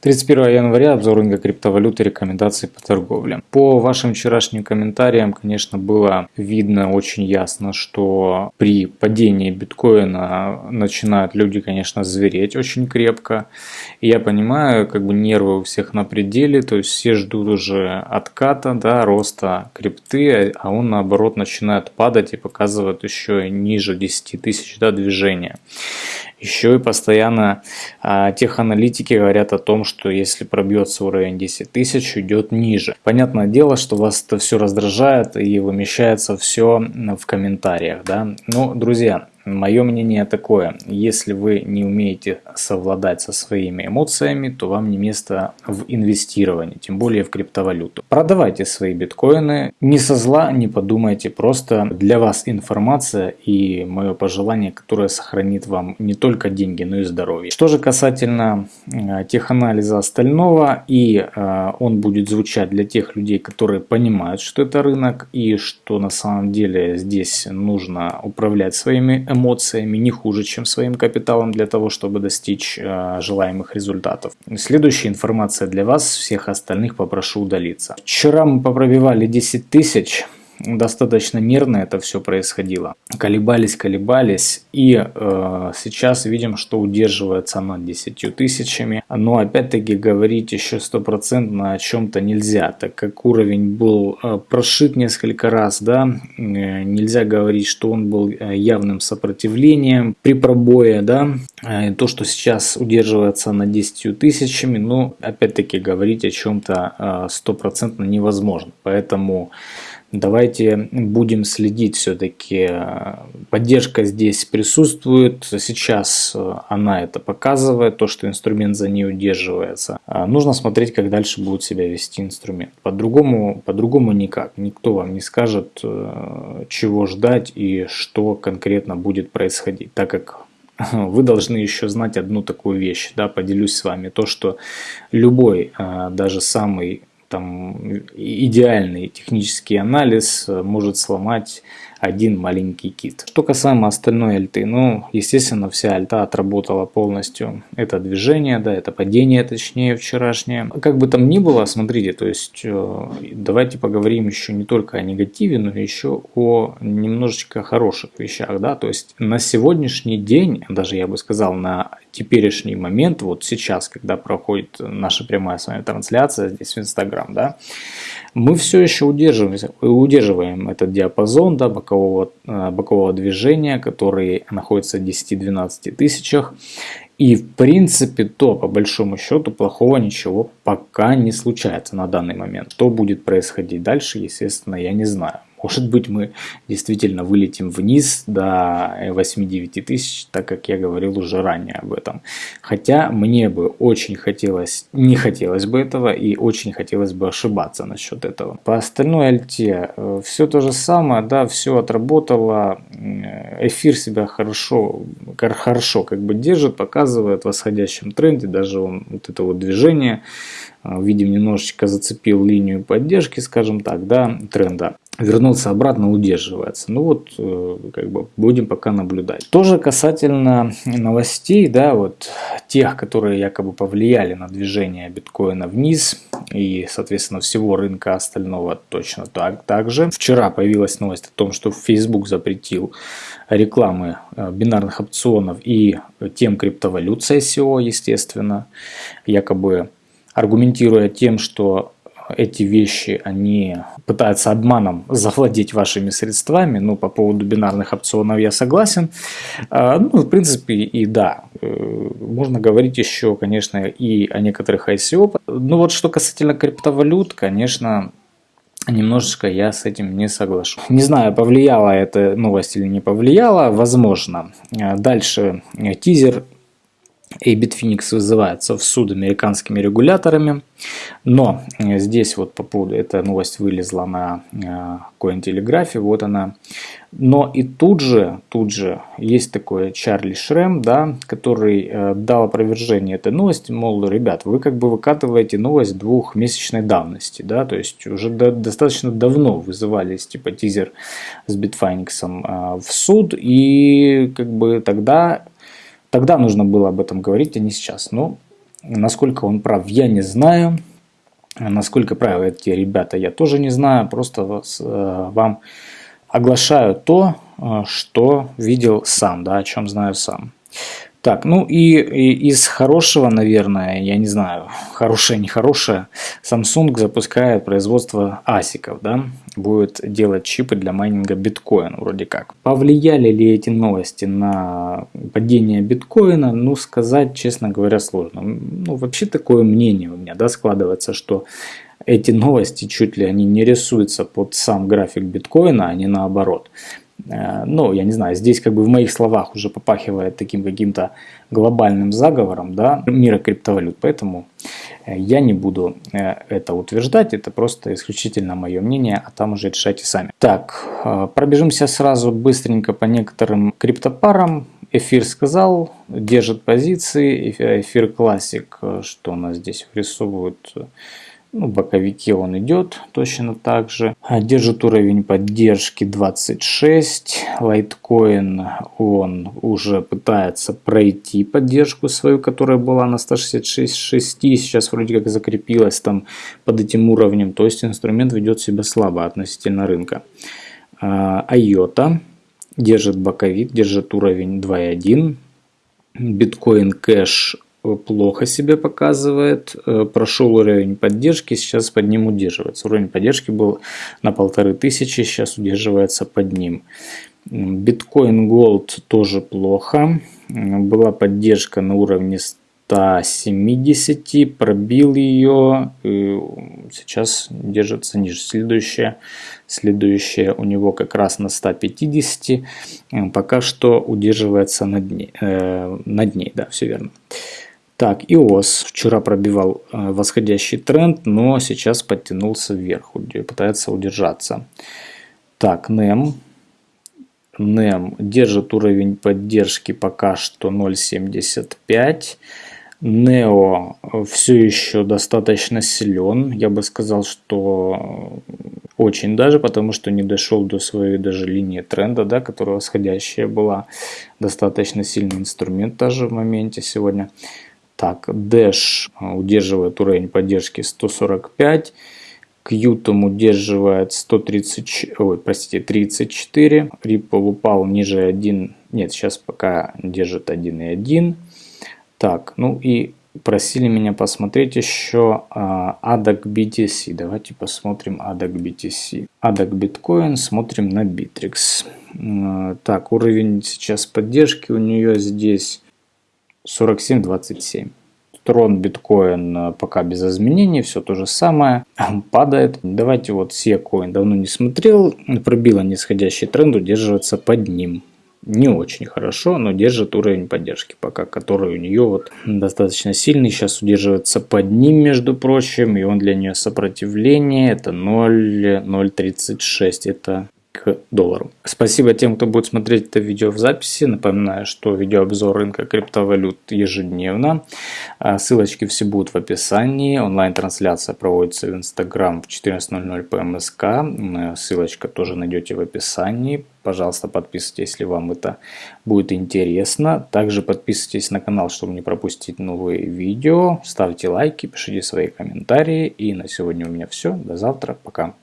31 января обзор рынка криптовалюты, рекомендации по торговле. По вашим вчерашним комментариям, конечно, было видно очень ясно, что при падении биткоина начинают люди, конечно, звереть очень крепко. И я понимаю, как бы нервы у всех на пределе, то есть все ждут уже отката, да, роста крипты, а он наоборот начинает падать и показывает еще ниже 10 тысяч да, движения. Еще и постоянно а, теханалитики говорят о том, что если пробьется уровень 10 тысяч, идет ниже. Понятное дело, что вас это все раздражает и вымещается все в комментариях. Да? Но, друзья, Мое мнение такое, если вы не умеете совладать со своими эмоциями, то вам не место в инвестировании, тем более в криптовалюту. Продавайте свои биткоины, не со зла, не подумайте, просто для вас информация и мое пожелание, которое сохранит вам не только деньги, но и здоровье. Что же касательно э, теханализа остального, и э, он будет звучать для тех людей, которые понимают, что это рынок и что на самом деле здесь нужно управлять своими эмоциями не хуже, чем своим капиталом для того, чтобы достичь э, желаемых результатов. Следующая информация для вас, всех остальных попрошу удалиться. Вчера мы попробивали 10 тысяч достаточно нервно это все происходило. Колебались, колебались и э, сейчас видим, что удерживается над 10 тысячами. Но опять-таки говорить еще стопроцентно о чем-то нельзя, так как уровень был э, прошит несколько раз, да, э, нельзя говорить, что он был э, явным сопротивлением при пробое, да, э, то, что сейчас удерживается на 10 тысячами, ну, опять-таки говорить о чем-то э, стопроцентно невозможно. Поэтому Давайте будем следить все-таки. Поддержка здесь присутствует. Сейчас э, она это показывает, то, что инструмент за ней удерживается. А нужно смотреть, как дальше будет себя вести инструмент. По-другому по -другому никак. Никто вам не скажет, э, чего ждать и что конкретно будет происходить. Так как вы должны еще знать одну такую вещь, да, поделюсь с вами, то, что любой, э, даже самый там идеальный технический анализ э, может сломать один маленький кит. Что касаемо остальной альты, ну, естественно, вся альта отработала полностью. Это движение, да, это падение, точнее, вчерашнее. Как бы там ни было, смотрите, то есть, э, давайте поговорим еще не только о негативе, но еще о немножечко хороших вещах, да, то есть, на сегодняшний день, даже я бы сказал, на теперешний момент, вот сейчас, когда проходит наша прямая с вами трансляция здесь в Инстаграм, да, мы все еще удерживаем, удерживаем этот диапазон да, бокового, э, бокового движения, который находится в 10-12 тысячах. И в принципе, то по большому счету плохого ничего пока не случается на данный момент. Что будет происходить дальше, естественно, я не знаю. Может быть, мы действительно вылетим вниз до 8-9 тысяч, так как я говорил уже ранее об этом. Хотя мне бы очень хотелось, не хотелось бы этого и очень хотелось бы ошибаться насчет этого. По остальной альте э, все то же самое, да, все отработало. Эфир себя хорошо, хорошо как бы держит, показывает в восходящем тренде, даже он, вот это вот движение, э, видим, немножечко зацепил линию поддержки, скажем так, да, тренда вернуться обратно удерживается. Ну вот, э, как бы будем пока наблюдать. Тоже касательно новостей, да, вот тех, которые якобы повлияли на движение биткоина вниз и, соответственно, всего рынка остального точно так, так же. Вчера появилась новость о том, что Facebook запретил рекламы э, бинарных опционов и тем криптовалют ICO, естественно, якобы аргументируя тем, что эти вещи, они пытаются обманом завладеть вашими средствами. Ну, по поводу бинарных опционов я согласен. А, ну, в принципе, и да. Э, можно говорить еще, конечно, и о некоторых ICO. Ну, вот что касательно криптовалют, конечно, Немножечко я с этим не соглашусь. Не знаю, повлияла эта новость или не повлияла, возможно. А, дальше э, тизер и Bitfinex вызывается в суд американскими регуляторами. Но э, здесь вот по поводу, эта новость вылезла на Cointelegraph, э, вот она. Но и тут же, тут же есть такой Чарли Шрем, да, который э, дал опровержение этой новости, мол, ребят, вы как бы выкатываете новость двухмесячной давности, да, то есть уже до, достаточно давно вызывались типа тизер с Bitfinex в суд, и как бы тогда Тогда нужно было об этом говорить, а не сейчас. Но Насколько он прав, я не знаю. Насколько правы эти ребята, я тоже не знаю. Просто вас, э, вам оглашаю то, э, что видел сам, да, о чем знаю сам. Так, ну и, и из хорошего, наверное, я не знаю, хорошее, нехорошее, Samsung запускает производство асиков, да, будет делать чипы для майнинга биткоина, вроде как. Повлияли ли эти новости на падение биткоина? Ну, сказать, честно говоря, сложно. Ну, вообще такое мнение у меня, да, складывается, что эти новости чуть ли они не рисуются под сам график биткоина, а не наоборот. Э, ну, я не знаю, здесь как бы в моих словах уже попахивает таким каким-то глобальным заговором, да, мира криптовалют, поэтому я не буду э, это утверждать, это просто исключительно мое мнение, а там уже решайте сами. Так, пробежимся сразу быстренько по некоторым криптопарам. Эфир сказал, держит позиции, эфир классик, что у нас здесь врисовывают ну, боковике он идет точно так же. А, держит уровень поддержки 26. Лайткоин он уже пытается пройти поддержку свою, которая была на 166.6. Сейчас вроде как закрепилась там под этим уровнем. То есть инструмент ведет себя слабо относительно рынка. Айота держит боковик, держит уровень 2.1. Биткоин кэш плохо себя показывает, э, прошел уровень поддержки, сейчас под ним удерживается. Уровень поддержки был на полторы тысячи, сейчас удерживается под ним. Биткоин Gold тоже плохо, была поддержка на уровне 170, пробил ее, сейчас держится ниже. Следующая, следующая у него как раз на 150, пока что удерживается над ней, э, над ней да, все верно. Так, иос вчера пробивал э, восходящий тренд, но сейчас подтянулся вверх, пытается удержаться. Так, NEM. NEM держит уровень поддержки пока что 0.75. Neo все еще достаточно силен. Я бы сказал, что очень даже, потому что не дошел до своей даже линии тренда, да, которая восходящая была. Достаточно сильный инструмент даже в моменте сегодня. Так, Dash а, удерживает уровень поддержки 145. Qtum удерживает 130, ой, простите, 34. Ripple упал ниже 1. Нет, сейчас пока держит 1,1. Так, ну и просили меня посмотреть еще а, ADAC BTC. Давайте посмотрим ADAC BTC. ADAC Bitcoin, смотрим на Bittrex. А, так, уровень сейчас поддержки у нее здесь 47.27. Трон биткоин э, пока без изменений, все то же самое, падает. Давайте вот SeaCoin давно не смотрел, пробила нисходящий тренд, удерживается под ним. Не очень хорошо, но держит уровень поддержки пока, который у нее вот достаточно сильный. Сейчас удерживается под ним, между прочим, и он для нее сопротивление, это 0,036, это к доллару. Спасибо тем, кто будет смотреть это видео в записи. Напоминаю, что видеообзор рынка криптовалют ежедневно. А, ссылочки все будут в описании. Онлайн-трансляция проводится в Instagram в 14.00 по МСК. Ссылочка тоже найдете в описании. Пожалуйста, подписывайтесь, если вам это будет интересно. Также подписывайтесь на канал, чтобы не пропустить новые видео. Ставьте лайки, пишите свои комментарии. И на сегодня у меня все. До завтра. Пока.